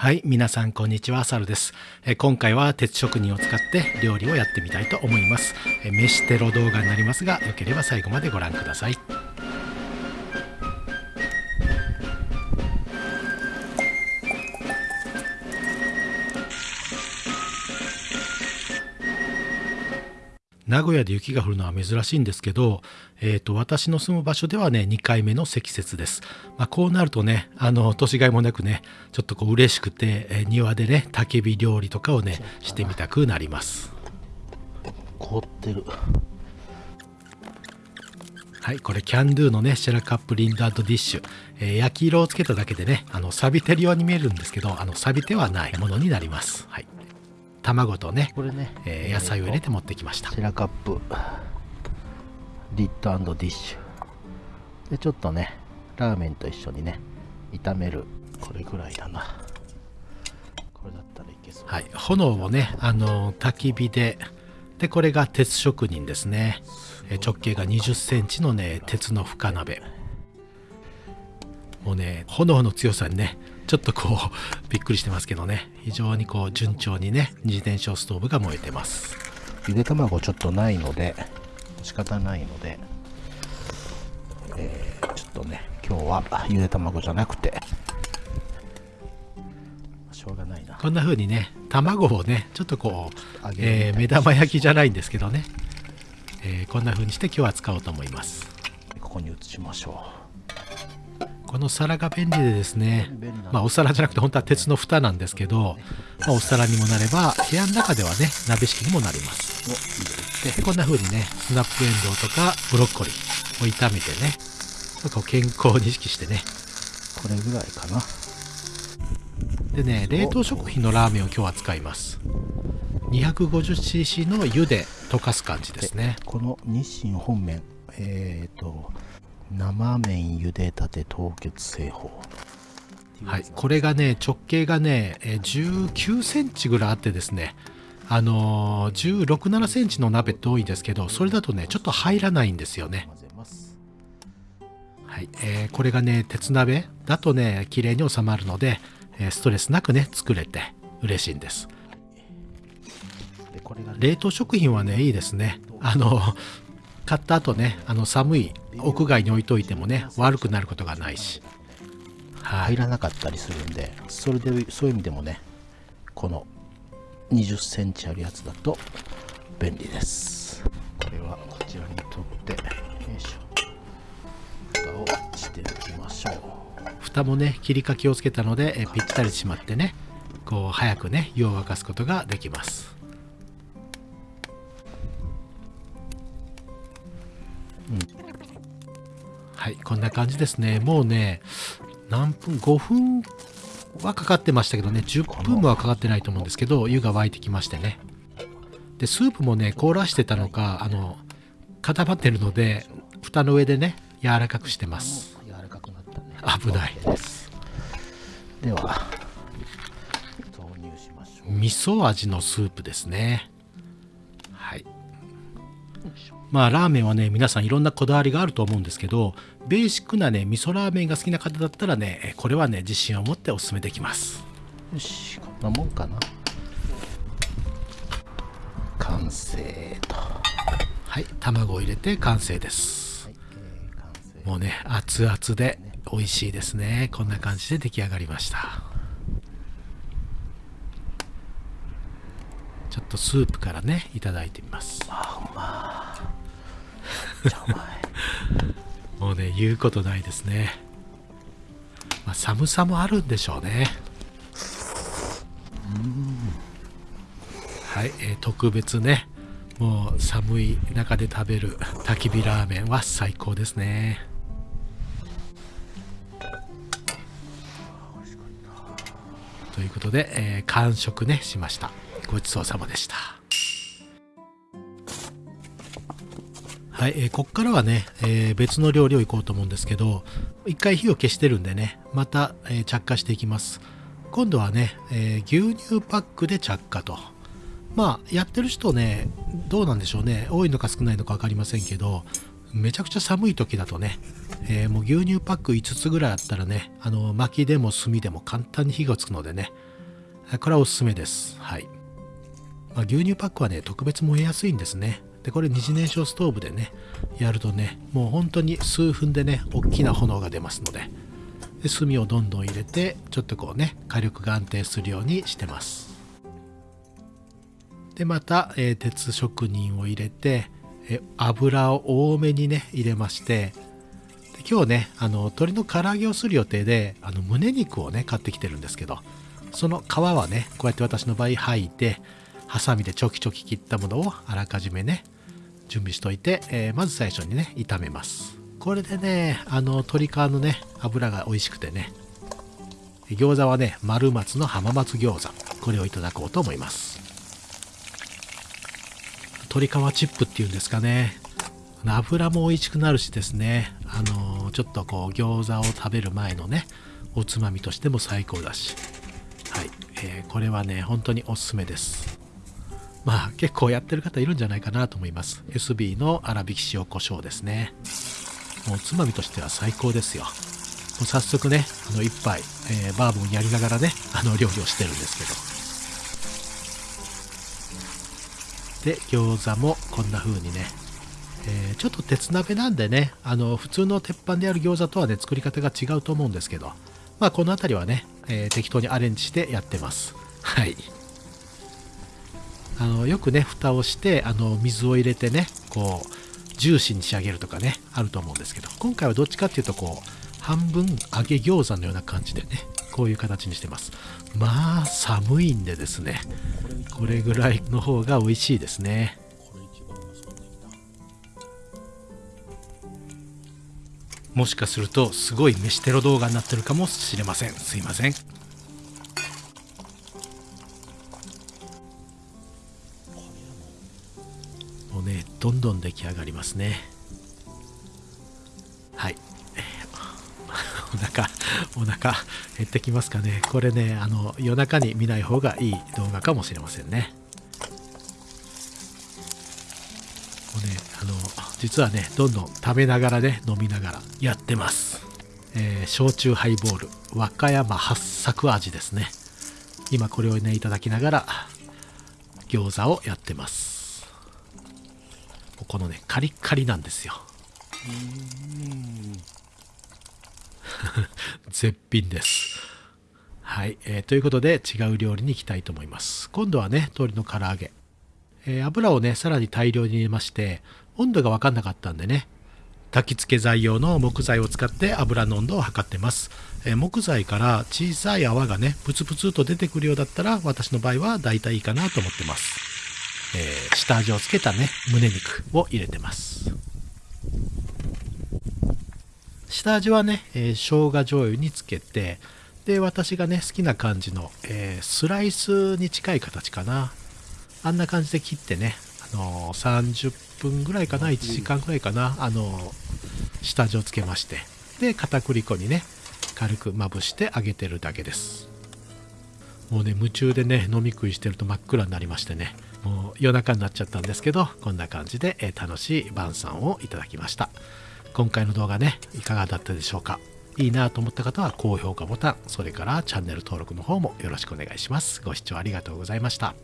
はい、皆さんこんにちは、サルです。え今回は鉄職人を使って料理をやってみたいと思います。え飯テロ動画になりますが、よければ最後までご覧ください。名古屋で雪が降るのは珍しいんですけど、えー、と私の住む場所ではね2回目の積雪です、まあ、こうなるとねあの年がいもなくねちょっとこう嬉しくて、えー庭でね焚き火料理とかをねしてみたくなります。凍ってる。はいこれキャンドゥのねシェラカップリンドディッシュ、えー焼き色をつけただけでねあの錆びてるように見えるんですけどあの錆びてはないものになります。はい卵とね、これね、えー野菜を入れて持ってきました。シェラカップ。リッドディッシュ。でちょっとねラーメンと一緒にね炒める。これぐらいだな。これだったらいけそう。はい、炎をね、あの焚き火で、で、これが鉄職人ですね。え直径が20センチのね、鉄の深鍋。もうね、炎の強さにね、ちょっとこう、びっくりしてますけどね、非常にこう、順調にね、二次燃焼ストーブが燃えてます。ゆで卵ちょっとないので仕方ないので、えーちょっとね今日はゆで卵じゃなくてしょうがないな。こんな風にね、卵をね、ちょっとこうえー目玉焼きじゃないんですけどね、えーこんな風にして今日は使おうと思います。ここに移しましょこの皿が便利でですねまあ、お皿じゃなくて本当は鉄の蓋なんですけど、まあ、お皿にもなれば部屋の中ではね鍋敷きにもなります。でこんな風にねスナップエンドウとかブロッコリーを炒めてねこう健康を意識してね。これぐらいかな。でね冷凍食品のラーメンを今日は使います。250cc の湯で溶かす感じですね。この日清本麺えっ、と生麺茹でたて凍結製法。はい、これがね直径がねえー19センチぐらいあってですね。あのー、16、7センチの鍋って多いんですけどそれだとねちょっと入らないんですよね。はい、えーこれがね鉄鍋。だとね綺麗に収まるので、えーストレスなくね作れて嬉しいんです。でこれがね冷凍食品はねいいですね。あの買った後ねあの寒い屋外に置いといてもね悪くなることがないし。はい。入らなかったりするんでそれでそういう意味でもねこの20センチあるやつだと便利です。これはこちらに取ってよいしょ。蓋をしておきましょう。蓋もね切りかけをつけたので、えーぴったり閉まってねこう早くね湯を沸かすことができますはいこんな感じですね。もうね何分5分はかかってましたけどね。10分もはかかってないと思うんですけど湯が沸いてきましてね。でスープもね凍らしてたのかあの固まってるので蓋の上でね柔らかくしてます。柔らかくなったね。危ない。です。では投入しましょう。味噌味のスープですね。はいまあラーメンはね皆さんいろんなこだわりがあると思うんですけどベーシックなね味噌ラーメンが好きな方だったらねえこれはね自信を持っておすすめできます。よしこんなもんかな。完成と。ははい卵を入れて完成です。い、えー完成。もうね熱々で美味しいですね。こんな感じで出来上がりました。ちょっとスープからねいただいてみます。あお前 もうね言うことないですね、まあ、寒さもあるんでしょうね。はい、えー特別ねもう寒い中で食べる焚き火ラーメンは最高ですね。ということで、えー完食ねしました。ごちそうさまでした。はい、えーこっからはね、えー別の料理をいこうと思うんですけど、一回火を消してるんでね、また、えー着火していきます。今度はね、え牛乳パックで着火と。まあ、やってる人ね、どうなんでしょうね、多いのか少ないのか分かりませんけど、めちゃくちゃ寒い時だとね、え、もう牛乳パック5つぐらいあったらねあの薪でも炭でも簡単に火がつくのでねこれはおすすめですはい、まあ、牛乳パックはね特別燃えやすいんですねでこれ二次燃焼ストーブでねやるとねもう本当に数分でね大きな炎が出ますのでで炭をどんどん入れてちょっとこうね火力が安定するようにしてます。でまた、えー、鉄職人を入れて、え油を多めにね入れまして今日ねあの鶏の唐揚げをする予定であの胸肉をね買ってきてるんですけどその皮はねこうやって私の場合剥いてハサミでちょきちょき切ったものをあらかじめね準備しといて、えー、まず最初にね炒めます。これでねあの鶏皮のね油が美味しくてね餃子はね丸松の浜松餃子これをいただこうと思います。鶏皮チップっていうんですかね。油も美味しくなるしですね。あのちょっとこう餃子を食べる前のねおつまみとしても最高だし。はい、えー、これはね本当におすすめです。まあ結構やってる方いるんじゃないかなと思います。SB の粗挽き塩コショウですね。もうおつまみとしては最高ですよ。もう早速ねあの一杯、えー、バーボンやりながらねあの料理をしてるんですけど。で餃子もこんな風にね、えー、ちょっと鉄鍋なんでねあの普通の鉄板でやる餃子とはね作り方が違うと思うんですけど。まあこの辺りはね、えー、適当にアレンジしてやってます。はい。あのよくね蓋をしてあの水を入れてねこうジューシーに仕上げるとかねあると思うんですけど今回はどっちかっていうとこう半分揚げ餃子のような感じでねこういう形にしてます。まあ寒いんでですねこれぐらいの方が美味しいですね。もしかするとすごい飯テロ動画になってるかもしれません。すいません。どんどん出来上がりますね。はい。お腹お腹減ってきますかね。これねあの夜中に見ない方がいい動画かもしれませんね。もうねあの実はねどんどん食べながらね飲みながらやってます。えー、焼酎ハイボール。和歌山八作味ですね。今これをねいただきながら餃子をやってます。このねカリッカリなんですよ。絶品です。はい、えー、ということで違う料理に行きたいと思います。今度はね鶏の唐揚げ、えー、油をねさらに大量に入れまして温度が分かんなかったんでね焚き付け材用の木材を使って油の温度を測ってます、えー、木材から小さい泡がねプツプツと出てくるようだったら私の場合はだいたいいいかなと思ってますえー、下味をつけたね胸肉を入れてます。下味はね、えー、生姜醤油につけてで私がね好きな感じの、えー、スライスに近い形かな。あんな感じで切ってね、あのー、30分ぐらいかな1時間ぐらいかな、あのー、下味をつけまして。で片栗粉にね軽くまぶして揚げてるだけです。もうね夢中でね飲み食いしてると真っ暗になりましてねもう夜中になっちゃったんですけどこんな感じで、え楽しい晩餐をいただきました。今回の動画ねいかがだったでしょうか？いいなと思った方は高評価ボタンそれからチャンネル登録の方もよろしくお願いします。ご視聴ありがとうございました。